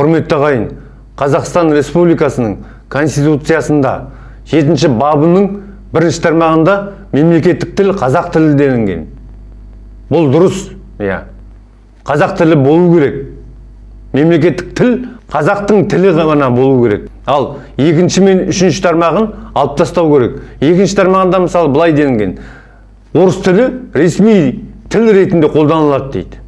құрметті ағайын қазақстан республикасының конституциясында жетінші бабының бірінші тармағында мемлекеттік тіл қазақ тілі делінген. Бұл дұрыс иә. Қазақ тілі болу керек. Мемлекеттік тіл қазақтың тілі ғана болу керек. Ал екінші мен үшінші тармағын алып тастау керек. Екінші тармағында мысалы былай делінген. Орыс тілі ресми тіл ретінде қолданылады дейді.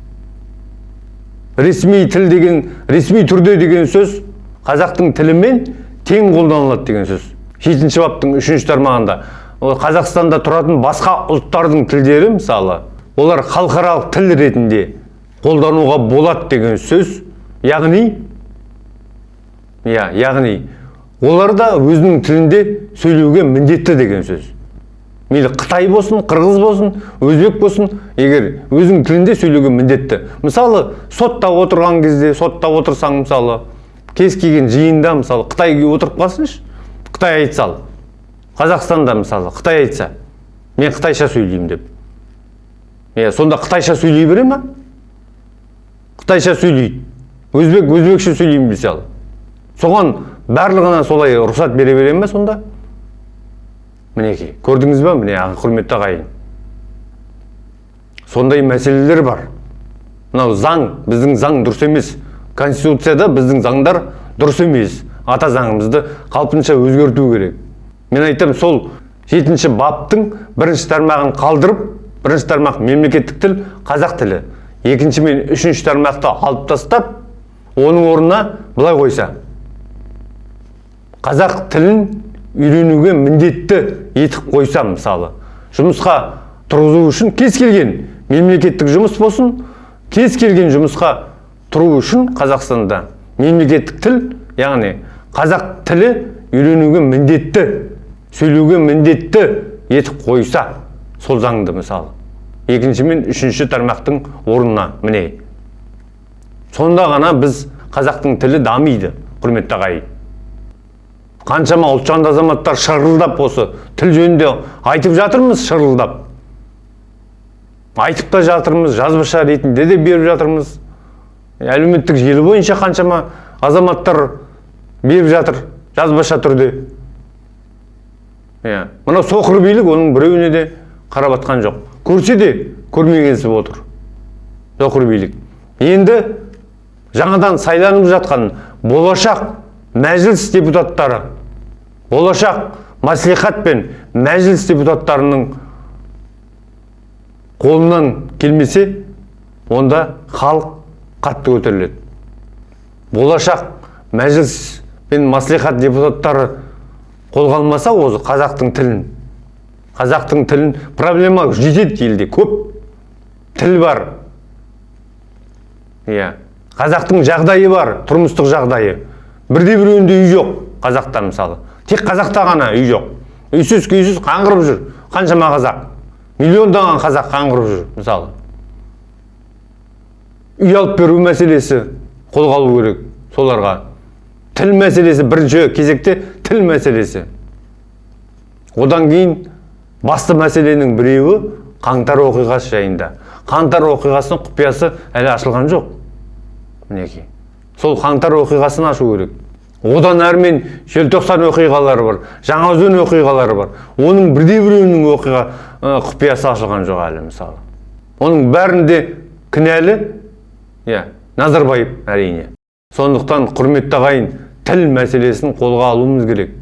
Ресми тіл деген ресми түрде деген сөз қазақтың тілімен тең қолданылады деген сөз. Жетінші баптың үшінші тармағында. Ол қазақстанда тұратын басқа ұлттардың тілдері мысалы олар халықаралық тіл ретінде қолдануға болады деген сөз яғни иә яғни олар да өзінің тілінде сөйлеуге міндетті деген сөз. Мейлі қытай болсын қырғыз болсын өзбек болсын егер өзің тілінде сөйлеуге міндетті. Мысалы сотта отырған кезде сотта отырсаң мысалы кез келген жиында мысалы қытай отырып қалсыншы қытай айтса ал. Қазақстанда мысалы қытай айтса мен қытайша сөйлеймін деп. Иә сонда қытайша сөйлей бере ма? Қытайша сөйлейді. Өзбек өзбекше сөйлеймін ал. Соған барлығына солай рұқсат бере бере ме сонда? Мінекей көрдіңіз ба міне құрметті ағайын? Сондай мәселелер бар. Мынау заң біздің заң дұрыс емес. Конституцияда біздің заңдар дұрыс емес. Ата заңымызды қалпынша өзгерту керек. Мен айтамын сол жетінші баптың бірінші тармағын қалдырып бірінші тармақ мемлекеттік тіл қазақ тілі. Екінші мен үшінші тармақты алып тастап оның орнына былай қойса. Қазақ тілін үйренуге міндетті етіп қойса мысалы. Жұмысқа тұрғызу үшін кез келген мемлекеттік жұмыс болсын кез келген жұмысқа тұру үшін қазақстанда мемлекеттік тіл яғни қазақ тілі үйренуге міндетті сөйлеуге міндетті етіп қойса сол заңды мысалы. Екінші мен үшінші тармақтың орнына міне. Сонда ғана біз қазақтың тілі дамиды құрметті ағайын. Қаншама ұлтжанды азаматтар шырылдап осы тіл жөнінде айтып жатырмыз шырылдап. Айтып та жатырмыз жазбаша ретінде де беріп жатырмыз. Әлеуметтік желі бойынша қаншама азаматтар беріп жатыр жазбаша түрде. Иә мынау соқыр билік оның біреуіне де қарап жатқан жоқ. Көрсе де көрмегенсіп отыр соқыр билік. Енді жаңадан сайланып жатқан болашақ мәжіліс депутаттары болашақ мәслихат пен мәжіліс депутаттарының қолынан келмесе онда халық қатты көтеріледі. Болашақ мәжіліс пен мәслихат депутаттары қолға алмаса осы қазақтың тілін қазақтың тілін проблема жетеді елде көп. Тіл бар. Иә. Қазақтың жағдайы бар тұрмыстық жағдайы. Бірде біреуінде үй жоқ қазақта мысалы. Тек қазақта ғана үй жоқ. Үйсіз күйсіз қаңғырып жүр. Қаншама қазақ. Миллиондаған қазақ қаңғырып жүр мысалы. Үй алып беру мәселесі қолға алу керек соларға. Тіл мәселесі бірінші кезекте тіл мәселесі. Одан кейін басты мәселенің біреуі қаңтар оқиғасы жайында. Қаңтар оқиғасының құпиясы әлі ашылған жоқ мінекей. Сол қаңтар оқиғасын ашу керек. Одан әрмен желтоқсан оқиғалары бар жаңаөзен оқиғалары бар. Оның бірде біреуінің оқиға құпиясы ашылған жоқ әлі мысалы. Оның бәрінде кінәлі иә назарбаев әрине. Сондықтан құрметті ағайын тіл мәселесін қолға алуымыз керек.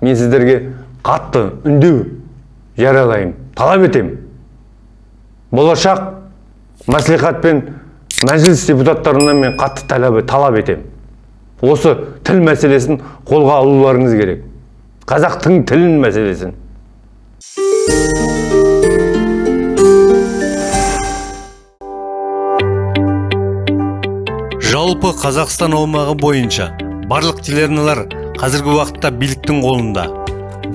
Мен сіздерге қатты үндеу жариялаймын талап етемін. Болашақ мәслихат пен мәжіліс депутаттарынан мен қатты талап етемін. Осы тіл мәселесін қолға алуларыңыз керек. Қазақтың тілін мәселесін. Жалпы қазақстан аумағы бойынша барлық телеарналар қазіргі уақытта биліктің қолында.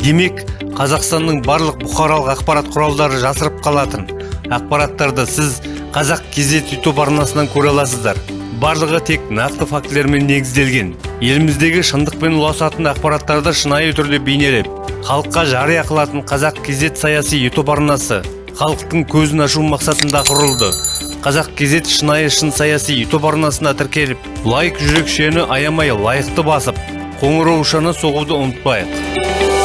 Демек қазақстанның барлық бұқаралық ақпарат құралдары жасырып қалатын. Ақпараттарды сіз қазақ кезет ютуб арнасынан көре аласыздар. Барлығы тек нақты фактілермен негізделген. Еліміздегі шындықпен ұласатын ақпараттарды шынайы түрде бейнелеп халыққа жария қылатын қазақ кезет саяси ютуб арнасы халықтың көзін ашу мақсатында құрылды. Қазақ кезет шынайы шын саяси ютуб арнасына тіркеліп лайк жүрекшені аямай лайықты басып қоңыраушаны соғуды ұмытпайық.